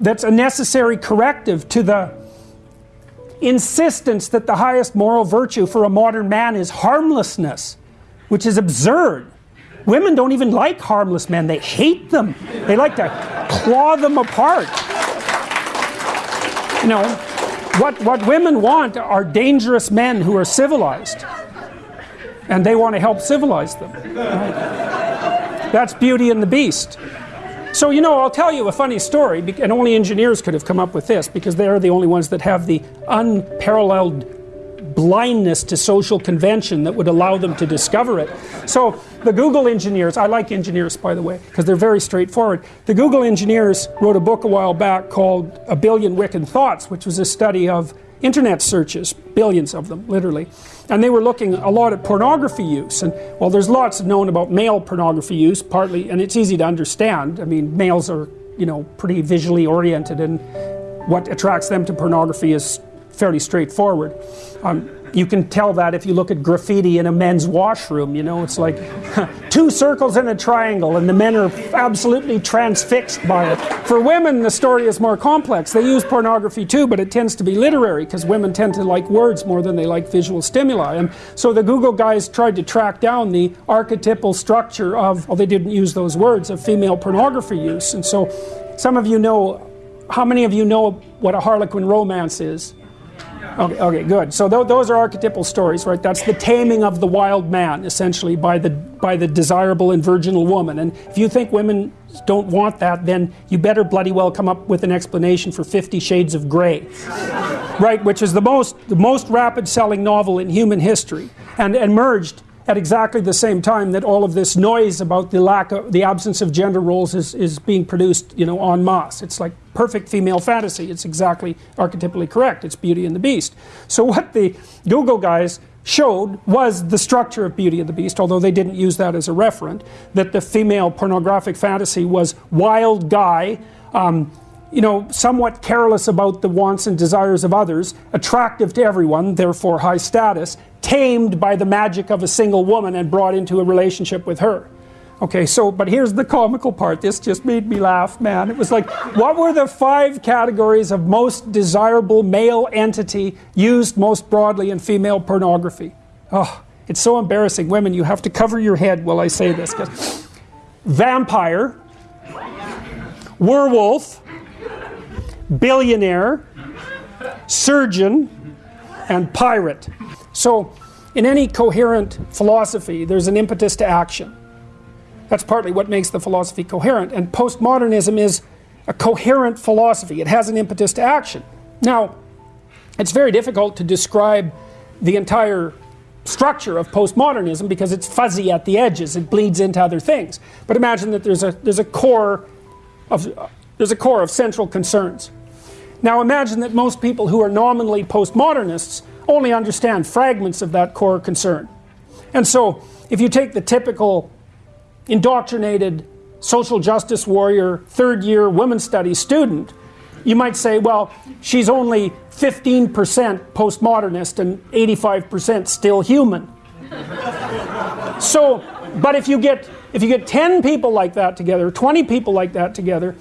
that's a necessary corrective to the insistence that the highest moral virtue for a modern man is harmlessness, which is absurd. Women don't even like harmless men, they hate them. They like to claw them apart. You know, what, what women want are dangerous men who are civilized. And they want to help civilize them. Right? That's Beauty and the Beast. So, you know, I'll tell you a funny story, and only engineers could have come up with this because they're the only ones that have the unparalleled blindness to social convention that would allow them to discover it. So the Google engineers, I like engineers by the way, because they're very straightforward. The Google engineers wrote a book a while back called A Billion Wicked Thoughts, which was a study of internet searches, billions of them, literally. And they were looking a lot at pornography use. And well, there's lots known about male pornography use, partly, and it's easy to understand. I mean, males are, you know, pretty visually oriented, and what attracts them to pornography is fairly straightforward. Um, you can tell that if you look at graffiti in a men's washroom, you know, it's like two circles and a triangle and the men are absolutely transfixed by it. For women, the story is more complex. They use pornography too, but it tends to be literary because women tend to like words more than they like visual stimuli. And so the Google guys tried to track down the archetypal structure of, well, they didn't use those words, of female pornography use. And so some of you know, how many of you know what a Harlequin romance is? Okay, okay, good. So th those are archetypal stories, right? That's the taming of the wild man, essentially, by the by the desirable and virginal woman. And if you think women don't want that, then you better bloody well come up with an explanation for Fifty Shades of Grey, right? Which is the most the most rapid selling novel in human history, and emerged at exactly the same time that all of this noise about the lack of the absence of gender roles is, is being produced you know en masse. It's like perfect female fantasy. It's exactly archetypally correct. It's beauty and the beast. So what the google guys showed was the structure of beauty and the beast although they didn't use that as a referent that the female pornographic fantasy was wild guy um, you know, somewhat careless about the wants and desires of others, attractive to everyone, therefore high status, tamed by the magic of a single woman and brought into a relationship with her. Okay, so, but here's the comical part. This just made me laugh, man. It was like, what were the five categories of most desirable male entity used most broadly in female pornography? Oh, it's so embarrassing. Women, you have to cover your head while I say this. Vampire, werewolf, billionaire, surgeon, and pirate. So, in any coherent philosophy, there's an impetus to action. That's partly what makes the philosophy coherent. And postmodernism is a coherent philosophy, it has an impetus to action. Now, it's very difficult to describe the entire structure of postmodernism because it's fuzzy at the edges, it bleeds into other things. But imagine that there's a, there's a core of, there's a core of central concerns. Now imagine that most people who are nominally postmodernists only understand fragments of that core concern. And so, if you take the typical indoctrinated social justice warrior, third year women's studies student, you might say, well, she's only 15% postmodernist and 85% still human. so, but if you get if you get 10 people like that together, 20 people like that together,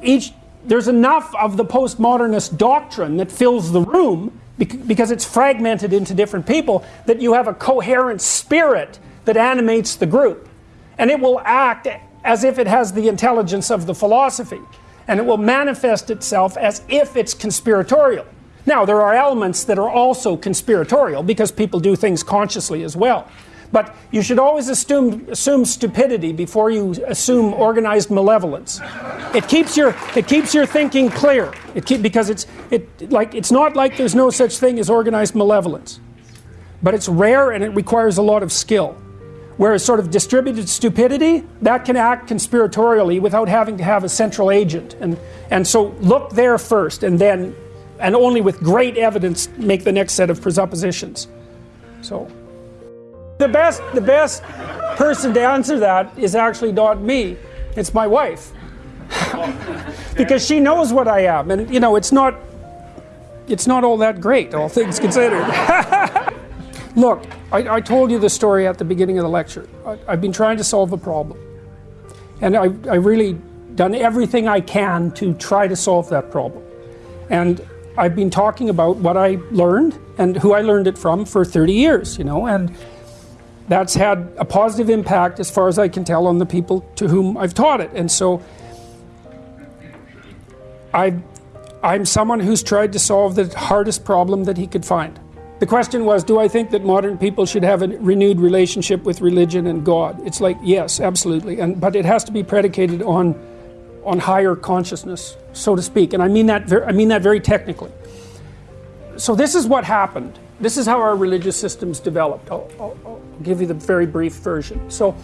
each there's enough of the postmodernist doctrine that fills the room because it's fragmented into different people that you have a coherent spirit that animates the group. And it will act as if it has the intelligence of the philosophy. And it will manifest itself as if it's conspiratorial. Now there are elements that are also conspiratorial because people do things consciously as well. But you should always assume, assume stupidity before you assume organized malevolence. It keeps your, it keeps your thinking clear. It keep, because it's, it, like, it's not like there's no such thing as organized malevolence. But it's rare and it requires a lot of skill. Whereas sort of distributed stupidity, that can act conspiratorially without having to have a central agent. And, and so look there first and then, and only with great evidence, make the next set of presuppositions. So. The best, the best person to answer that is actually not me. It's my wife. because she knows what I am. And, you know, it's not, it's not all that great, all things considered. Look, I, I, told you the story at the beginning of the lecture. I, have been trying to solve a problem. And I, I really done everything I can to try to solve that problem. And I've been talking about what I learned and who I learned it from for 30 years, you know, and that's had a positive impact as far as I can tell on the people to whom I've taught it. And so I, I'm someone who's tried to solve the hardest problem that he could find. The question was, do I think that modern people should have a renewed relationship with religion and God? It's like, yes, absolutely. And, but it has to be predicated on, on higher consciousness, so to speak. And I mean that, I mean that very technically. So this is what happened. This is how our religious systems developed. I'll, I'll, I'll give you the very brief version. So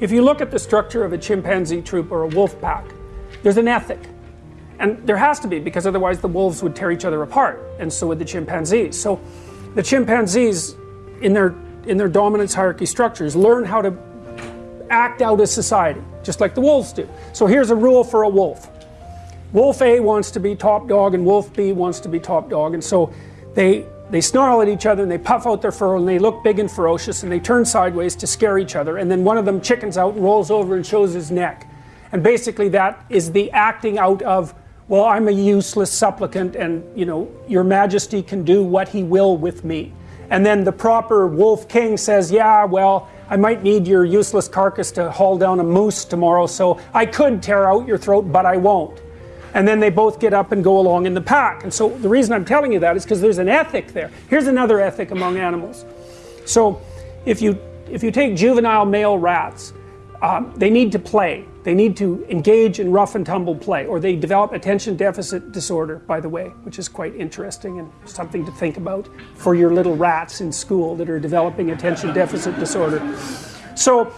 if you look at the structure of a chimpanzee troop or a wolf pack, there's an ethic. And there has to be, because otherwise the wolves would tear each other apart, and so would the chimpanzees. So the chimpanzees, in their, in their dominance hierarchy structures, learn how to act out as society, just like the wolves do. So here's a rule for a wolf. Wolf A wants to be top dog and Wolf B wants to be top dog and so they they snarl at each other and they puff out their fur and they look big and ferocious and they turn sideways to scare each other and then one of them chickens out and rolls over and shows his neck. And basically that is the acting out of well, I'm a useless supplicant and, you know, your majesty can do what he will with me. And then the proper wolf king says, yeah, well, I might need your useless carcass to haul down a moose tomorrow, so I could tear out your throat, but I won't. And then they both get up and go along in the pack. And so the reason I'm telling you that is because there's an ethic there. Here's another ethic among animals. So if you, if you take juvenile male rats, um, they need to play. They need to engage in rough and tumble play, or they develop attention deficit disorder, by the way, which is quite interesting and something to think about for your little rats in school that are developing attention deficit disorder. So,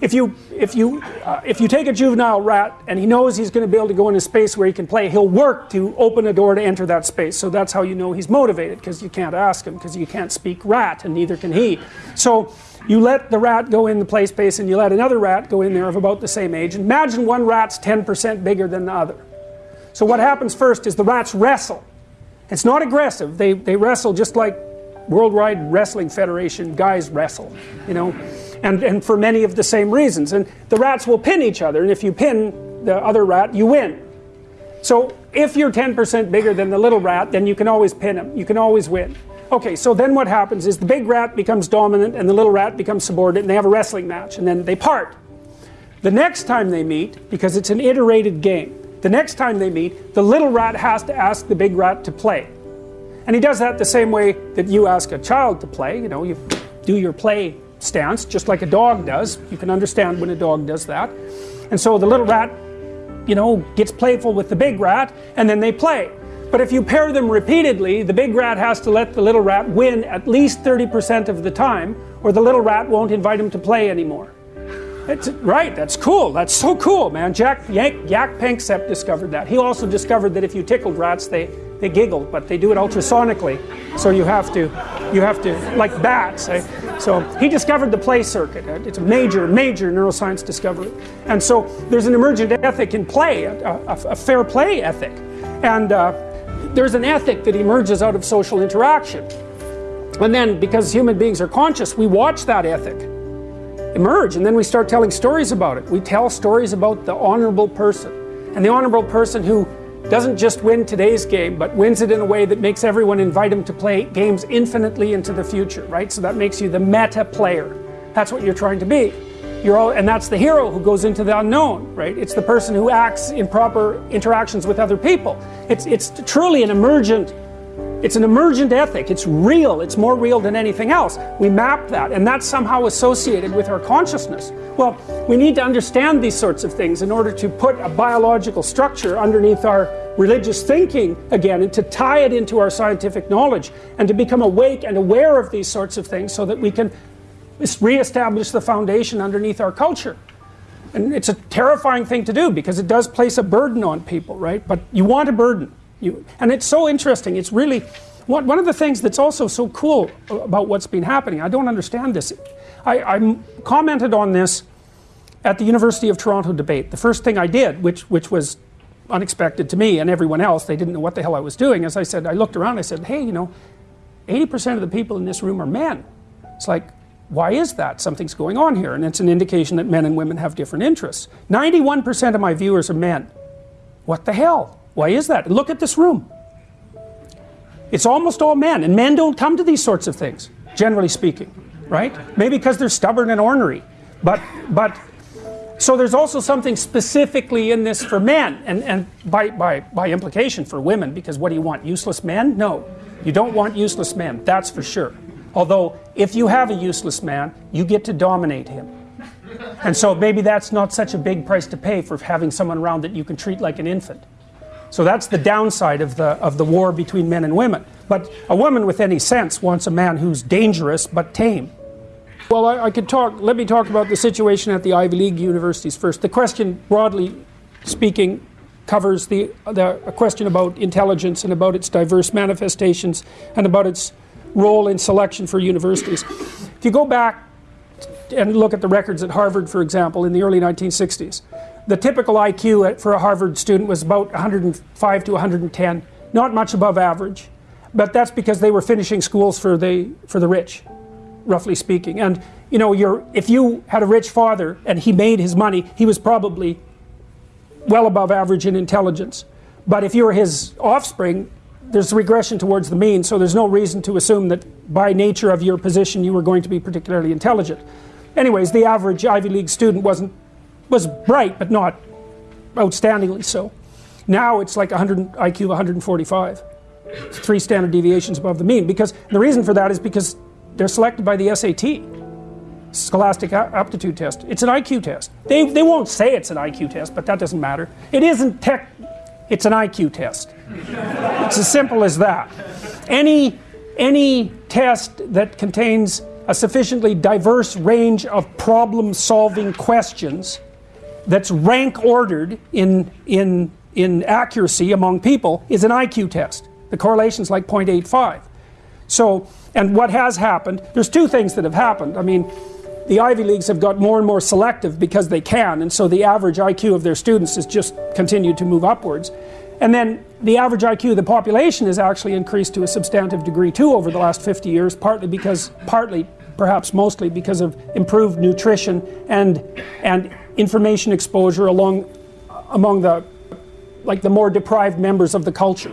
if you if you uh, if you take a juvenile rat and he knows he's going to be able to go in a space where he can play, he'll work to open a door to enter that space. So that's how you know he's motivated because you can't ask him because you can't speak rat and neither can he. So you let the rat go in the play space and you let another rat go in there of about the same age. Imagine one rat's 10% bigger than the other. So what happens first is the rats wrestle. It's not aggressive. They, they wrestle just like Worldwide Wrestling Federation guys wrestle, you know, and, and for many of the same reasons. And the rats will pin each other, and if you pin the other rat, you win. So if you're 10% bigger than the little rat, then you can always pin him. You can always win. Okay, so then what happens is the big rat becomes dominant and the little rat becomes subordinate and they have a wrestling match and then they part. The next time they meet, because it's an iterated game, the next time they meet, the little rat has to ask the big rat to play. And he does that the same way that you ask a child to play. You know, you do your play stance just like a dog does. You can understand when a dog does that. And so the little rat, you know, gets playful with the big rat and then they play. But if you pair them repeatedly, the big rat has to let the little rat win at least 30% of the time, or the little rat won't invite him to play anymore. It's, right, that's cool. That's so cool, man. Jack Yank, Jaak Panksepp discovered that. He also discovered that if you tickled rats, they, they giggled, but they do it ultrasonically. So you have to, you have to, like bats. Eh? So he discovered the play circuit. It's a major, major neuroscience discovery. And so there's an emergent ethic in play, a, a, a fair play ethic. And uh, there's an ethic that emerges out of social interaction. And then, because human beings are conscious, we watch that ethic emerge and then we start telling stories about it. We tell stories about the honorable person. And the honorable person who doesn't just win today's game, but wins it in a way that makes everyone invite him to play games infinitely into the future, right? So that makes you the meta player. That's what you're trying to be. You're all, and that's the hero who goes into the unknown, right? It's the person who acts in proper interactions with other people. It's, it's truly an emergent, it's an emergent ethic. It's real. It's more real than anything else. We map that, and that's somehow associated with our consciousness. Well, we need to understand these sorts of things in order to put a biological structure underneath our religious thinking again and to tie it into our scientific knowledge and to become awake and aware of these sorts of things so that we can reestablish the foundation underneath our culture. And it's a terrifying thing to do because it does place a burden on people, right? But you want a burden. You, and it's so interesting. It's really one, one of the things that's also so cool about what's been happening. I don't understand this. I, I commented on this at the University of Toronto debate. The first thing I did, which, which was unexpected to me and everyone else, they didn't know what the hell I was doing, as I said, I looked around, I said, hey, you know, 80% of the people in this room are men. It's like, why is that? Something's going on here, and it's an indication that men and women have different interests. 91% of my viewers are men. What the hell? Why is that? Look at this room. It's almost all men, and men don't come to these sorts of things, generally speaking, right? Maybe because they're stubborn and ornery. But, but, so there's also something specifically in this for men, and, and by, by, by implication for women, because what do you want? Useless men? No. You don't want useless men, that's for sure. Although, if you have a useless man, you get to dominate him. And so maybe that's not such a big price to pay for having someone around that you can treat like an infant. So that's the downside of the, of the war between men and women. But a woman with any sense wants a man who's dangerous but tame. Well, I, I could talk, let me talk about the situation at the Ivy League universities first. The question, broadly speaking, covers the, the a question about intelligence and about its diverse manifestations and about its role in selection for universities. If you go back and look at the records at Harvard, for example, in the early 1960s, the typical IQ for a Harvard student was about 105 to 110, not much above average, but that's because they were finishing schools for the, for the rich, roughly speaking. And you know, if you had a rich father and he made his money, he was probably well above average in intelligence. But if you were his offspring, there's regression towards the mean, so there's no reason to assume that by nature of your position you were going to be particularly intelligent. Anyways, the average Ivy League student wasn't was bright, but not outstandingly so. Now it's like 100 IQ 145, three standard deviations above the mean. Because the reason for that is because they're selected by the SAT, Scholastic Aptitude Test. It's an IQ test. They they won't say it's an IQ test, but that doesn't matter. It isn't tech. It's an IQ test. It's as simple as that. Any, any test that contains a sufficiently diverse range of problem solving questions that's rank ordered in, in, in accuracy among people is an IQ test. The correlation is like 0.85. So, and what has happened, there's two things that have happened. I mean, the Ivy Leagues have got more and more selective because they can, and so the average IQ of their students has just continued to move upwards. And then the average IQ of the population has actually increased to a substantive degree too over the last 50 years, partly because, partly, perhaps mostly because of improved nutrition and, and information exposure along, among the, like the more deprived members of the culture.